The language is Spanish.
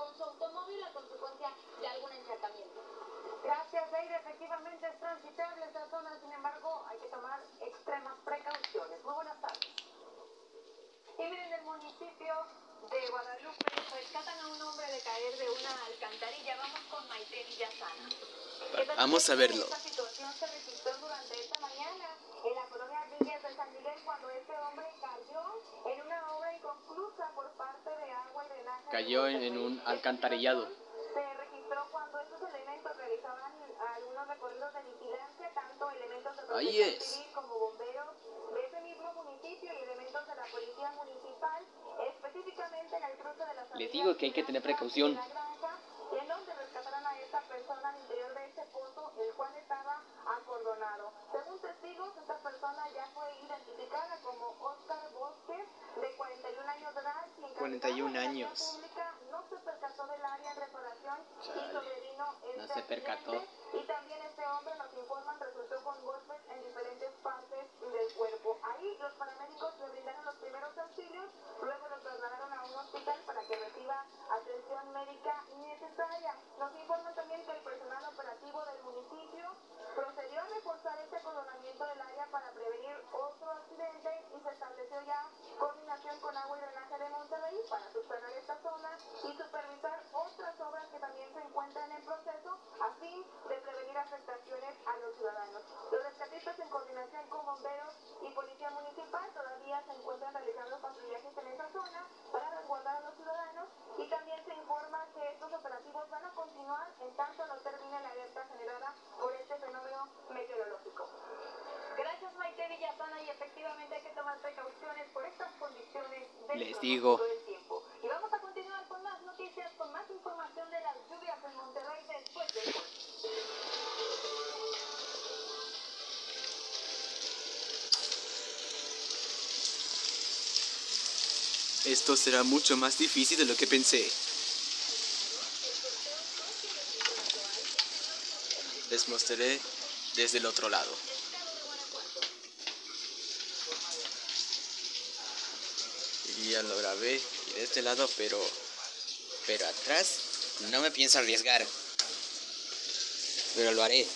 con su automóvil a consecuencia de algún encharcamiento. Gracias, Deire. Efectivamente es transitable esta zona, sin embargo, hay que tomar extremas precauciones. Muy buenas tardes. Y miren, el municipio de Guadalupe rescatan a un hombre de caer de una alcantarilla. Vamos con Maite Villasana. Vamos a verlo. Esta situación se registró durante esta mañana en la colonia Villas de San Miguel cuando este hombre cayó en una obra inconclusa por parte de agua y drenaje. de Cayó en, un alcantarillado. Se registró cuando estos elementos realizaban algunos recorridos de vigilancia, tanto elementos de Ahí protección es. civil como bomberos de ese mismo municipio y elementos de la policía municipal, específicamente en el cruce de las Les digo que hay que tener precaución. 41 años. Chale. No se percató. Nos informan resultó que reciba en coordinación con bomberos y policía municipal todavía se encuentran realizando patrullajes en esa zona para resguardar a los ciudadanos y también se informa que estos operativos van a continuar en tanto no termine la alerta generada por este fenómeno meteorológico. Gracias Maite Villasana y efectivamente hay que tomar precauciones por estas condiciones del Les digo. Esto será mucho más difícil de lo que pensé. Les mostraré desde el otro lado. Y ya lo grabé de este lado, pero pero atrás no me pienso arriesgar. Pero lo haré.